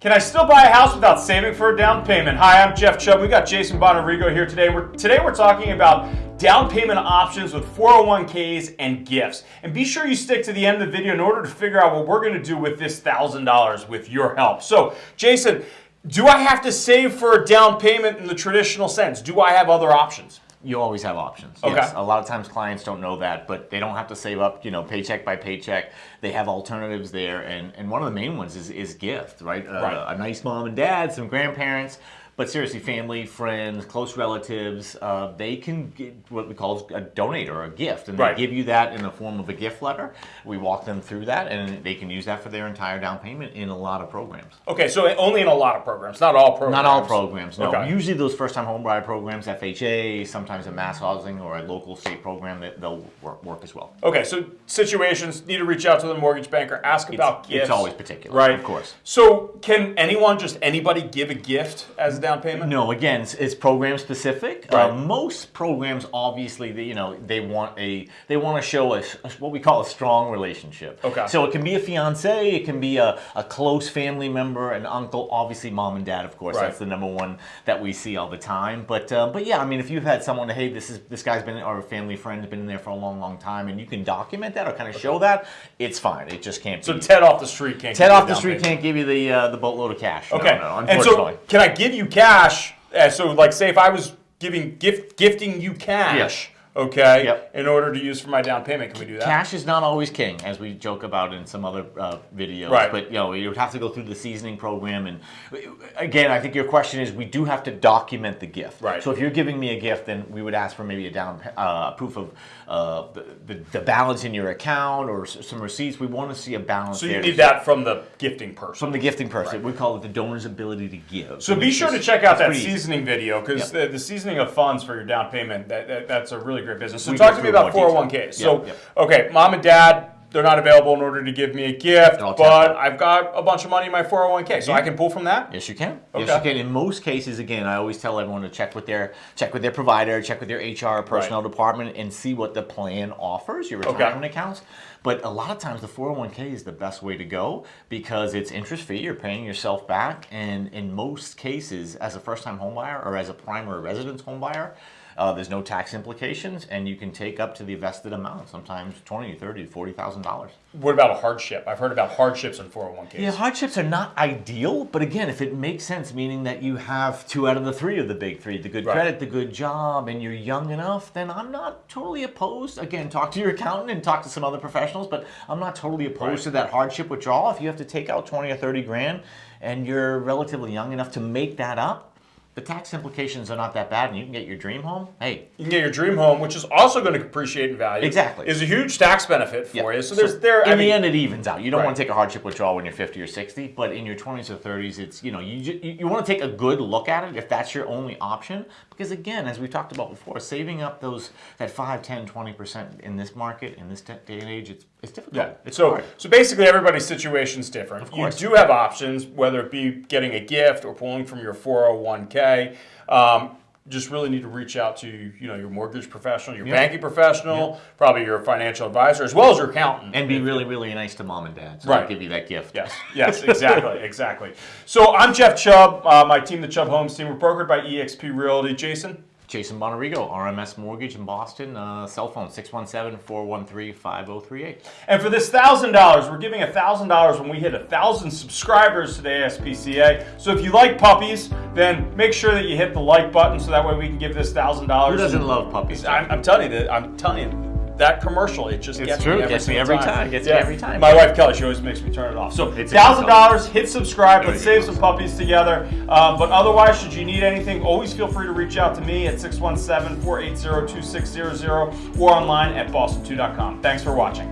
Can I still buy a house without saving for a down payment? Hi, I'm Jeff Chubb. We got Jason Bonarigo here today. We're, today we're talking about down payment options with 401ks and gifts. And be sure you stick to the end of the video in order to figure out what we're going to do with this $1,000 with your help. So, Jason, do I have to save for a down payment in the traditional sense? Do I have other options? You always have options. Okay. Yes. A lot of times clients don't know that, but they don't have to save up, you know, paycheck by paycheck. They have alternatives there, and, and one of the main ones is, is gift, right? Uh, Right. A nice mom and dad, some grandparents, but seriously, family, friends, close relatives, uh, they can get what we call a donate or a gift, and Right. they give you that in the form of a gift letter. We walk them through that, and they can use that for their entire down payment in a lot of programs. Okay, so only in a lot of programs, not all programs. Not all programs, no. Okay. Usually those first-time homebuyer programs, FHA, sometimes a MassHousing or a local state program, that they'll work, work as well. Okay, so situations need to reach out to the mortgage banker, ask about it's gifts. It's always particular, right? of course. So, can anyone, just anybody, give a gift as a down payment? No, again, it's, it's program specific. Right. Uh, most programs, obviously, they, you know, they want a they want to show a, a- what we call a strong relationship. Okay. So it can be a fiance, it can be a, a close family member, an uncle, obviously mom and dad, of course. Right. That's the number one that we see all the time. But uh, but yeah, I mean, if you've had someone, hey, this is this guy's been or a family friend has been in there for a long, long time, and you can document that or kind of show that, it's fine. It just can't. So be. Ted off the street can't. Ted off the street payment. can't give you the uh, the boatload of cash. Okay, no, and unfortunately. so can I give you cash? Uh, so, like, say if I was giving gift gifting you cash, okay, Yep. in order to use for my down payment, can we do that? Cash is not always king, as we joke about in some other uh, videos. Right. But you know, you would have to go through the seasoning program, and again, I think your question is, we do have to document the gift. Right. So if you're giving me a gift, then we would ask for maybe a down uh, proof of uh, the, the, balance in your account or some receipts. We want to see a balance. So you need that from the gifting person. from the gifting person. We call it the donor's ability to give. So And be sure to check out that pretty easy. seasoning video because Yep. the, the seasoning of funds for your down payment that, that- that's a really great business. So We talk to me about 401ks. detail. Oh so yep. okay, mom and dad they're not available in order to give me a gift, but tapped I've got a bunch of money in my 401k, so I can pull from that. Yes, you can. Okay. Yes, you can. In most cases, again, I always tell everyone to check with their check with their provider, check with their HR personnel department, and see what the plan offers. Your Okay. retirement accounts. But a lot of times, the 401k is the best way to go because it's interest free. You're paying yourself back, and in most cases, as a first-time homebuyer or as a primary residence homebuyer. Uh, there's no tax implications, and you can take up to the vested amount, sometimes twenty, thirty, forty thousand dollars. What about a hardship? I've heard about hardships in 401ks. Yeah, hardships are not ideal, but again, if it makes sense, meaning that you have two out of the three of the big three, the good Right. credit, the good job, and you're young enough, then I'm not totally opposed. Again, talk to your accountant and talk to some other professionals, but I'm not totally opposed Right. to that hardship withdrawal. If you have to take out 20 or 30 grand and you're relatively young enough to make that up, the tax implications are not that bad and you can get your dream home. Hey, You can get your dream home, which is also going to appreciate in value. Exactly. Is a huge tax benefit for Yeah. you. So there's there. In I the mean, end, it evens out. You don't Right. want to take a hardship withdrawal when you're 50 or 60, but in your 20s or 30s, it's you know you you, you want to take a good look at it if that's your only option. Because again, as we've talked about before, saving up those that 5, 10, 20 percent in this market in this day and age, it's it's difficult. Yeah. It's So, hard. so basically, everybody's situation is different. You course. You do have options, whether it be getting a gift or pulling from your 401k. Um, just really need to reach out to you know your mortgage professional, your Yeah. banking professional, probably your financial advisor, as well as your accountant. and be really really nice to mom and dad. So Right. give you that gift. Yes, yes, exactly, exactly. So I'm Jeff Chubb. Uh, my team, the Chubb Homes team, we're brokered by EXP Realty. Jason, Jason Bonarigo, RMS Mortgage in Boston. Uh, cell phone 617-413-5038. and for this thousand dollars, we're giving a thousand dollars when we hit a thousand subscribers to the ASPCA. So if you like puppies, then make sure that you hit the like button so that way we can give this $1,000. Who doesn't love puppies? I'm, I'm telling you that. I'm telling you. That commercial, it just It's gets true. me every, Gets me every time. Gets me every time. My wife Kelly, she always makes me turn it off. So It's thousand dollars, hit subscribe. Let's save some puppies together. Um, but otherwise, should you need anything, always feel free to reach out to me at 617-480-2600 or online at boston2.com. Thanks for watching.